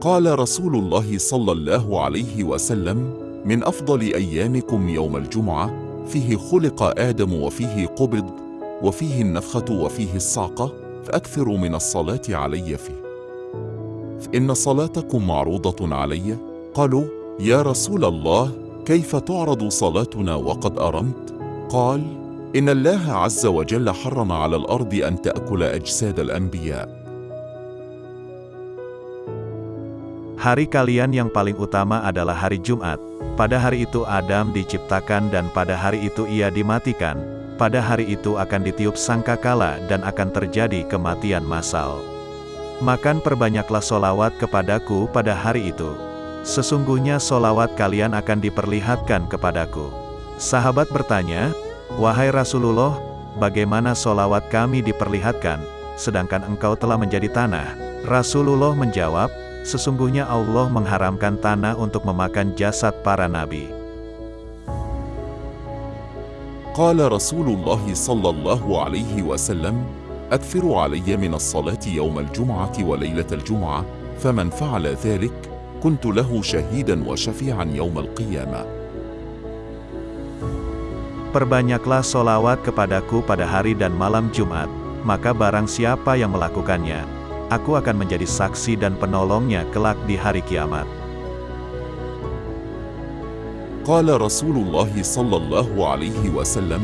قال رسول الله صلى الله عليه وسلم من أفضل أيامكم يوم الجمعة فيه خلق آدم وفيه قبض وفيه النفخة وفيه الصعقة فأكثروا من الصلاة علي فيه. فإن صلاتكم معروضة علي؟ قالوا يا رسول الله كيف تعرض صلاتنا وقد أرمت؟ قال إن الله عز وجل حرم على الأرض أن تأكل أجساد الأنبياء. Hari kalian yang paling utama adalah hari Jumat. Pada hari itu Adam diciptakan dan pada hari itu ia dimatikan. Pada hari itu akan ditiup sangkakala dan akan terjadi kematian massal. Makan perbanyaklah solawat kepadaku pada hari itu. Sesungguhnya solawat kalian akan diperlihatkan kepadaku. Sahabat bertanya, Wahai Rasulullah, bagaimana solawat kami diperlihatkan, sedangkan engkau telah menjadi tanah? Rasulullah menjawab, sesungguhnya Allah mengharamkan tanah untuk memakan jasad para nabi. قال رسول الله صلى الله عليه وسلم أكثروا علي من الصلاة يوم الجمعة وليلة الجمعة فمن فعل ذلك كنت له شهيدا وشفيعا يوم القيامة Perbanyaklah solawat kepadaku pada hari dan malam Jumat, maka barang siapa yang melakukannya, aku akan menjadi saksi dan penolongnya kelak di hari kiamat. قال رسول الله صلى الله عليه وسلم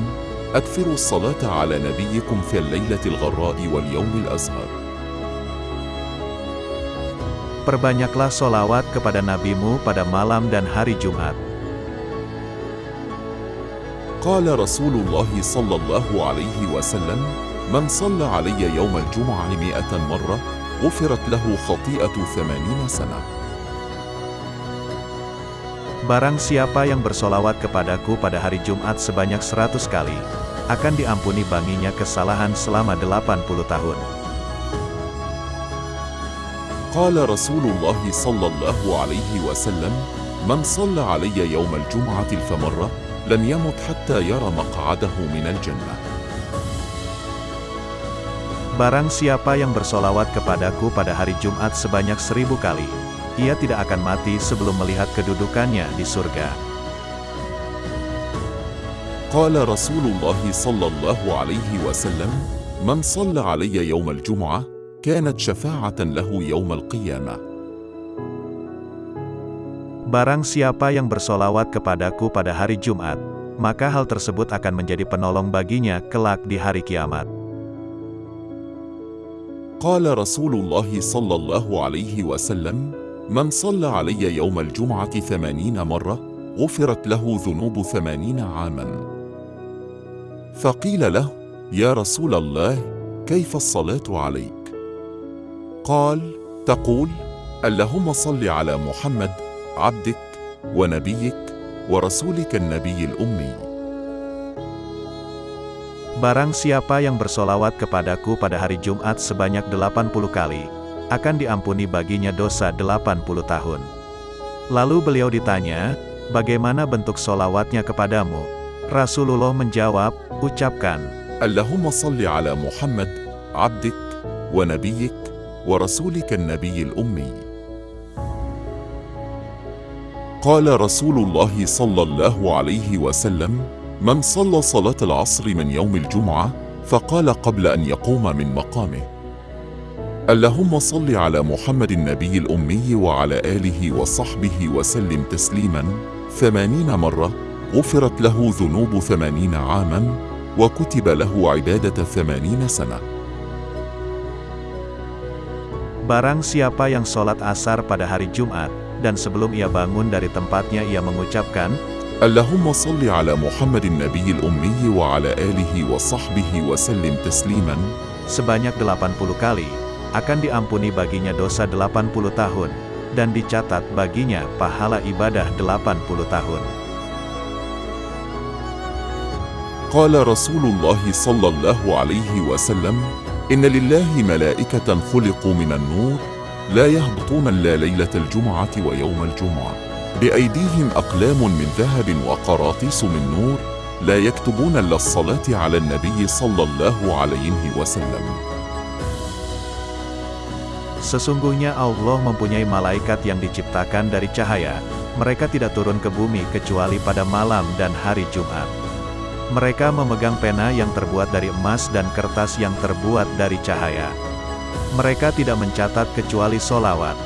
أكثروا الصلاة على نبيكم في الليلة الغراء واليوم الأزهر Perbanyaklah solawat kepada nabimu pada malam dan hari Jumat. قال رسول الله صلى الله عليه وسلم من صلى علي يوم الجمعة مئة مرة غفرت له خطيئة ثمانين سنة Barang siapa yang bersolawat kepadaku pada hari Jumat sebanyak seratus kali, akan diampuni baginya kesalahan selama 80 tahun. قال رسول الله صلى الله عليه وسلم من صلى علي يوم الجمعة الف مرة لم يمت حتى يرى مقعده من الجنة Barang siapa yang bersolawat kepadaku pada hari Jumat sebanyak seribu kali, ia tidak akan mati sebelum melihat kedudukannya di surga. قال رسول الله صلى الله عليه وسلم من صلى علي يوم الجمعة كانت شفاعة له يوم القيامة Barang siapa yang bersolawat kepadaku pada hari Jumat, maka hal tersebut akan menjadi penolong baginya kelak di hari kiamat. قال رسول الله صلى الله عليه وسلم من صلى علي يوم الجمعة ثمانين مرة غفرت له ذنوب ثمانين عاما. فقيل له يا رسول الله كيف الصلاة عليك؟ قال تقول اللهم صل على محمد عبدك ونبيك ورسولك النبي الأمي. Barang siapa yang bersolawat kepadaku pada hari Jumat sebanyak 80 kali, akan diampuni baginya dosa 80 tahun. Lalu beliau ditanya, bagaimana bentuk solawatnya kepadamu? Rasulullah menjawab, ucapkan, اللهم صل على محمد عبدك ونبيك ورسولك النبي الأمي قال رسول الله صلى الله عليه وسلم من صلى صلاة العصر من يوم الجمعة فقال قبل أن يقوم من مقامه. اللهم صل على محمد النبي الأمي وعلى آله وصحبه وسلم تسليما. ثمانين مرة غفرت له ذنوب ثمانين عاما وكتب له عبادة ثمانين سنة. Barang siapa yang sholat asar pada hari Jumat, dan sebelum ia bangun dari tempatnya ia mengucapkan, اللهم صل على محمد النبي الأمي وعلى آله وصحبه وسلم تسليما sebanyak 80 kali, akan diampuni baginya dosa 80 tahun, dan dicatat baginya pahala ibadah 80 tahun. قال رسول الله صلى الله عليه وسلم إن لله ملائكة خلقوا من النور لا يهبطون إلا ليلة الجمعة ويوم الجمعة بأيديهم أقلام من ذهب وقراطيس من نور لا يكتبون إلا الصلاة على النبي صلى الله عليه وسلم Sesungguhnya Allah mempunyai malaikat yang diciptakan dari cahaya, mereka tidak turun ke bumi kecuali pada malam dan hari Jumat. Mereka memegang pena yang terbuat dari emas dan kertas yang terbuat dari cahaya. Mereka tidak mencatat kecuali solawat,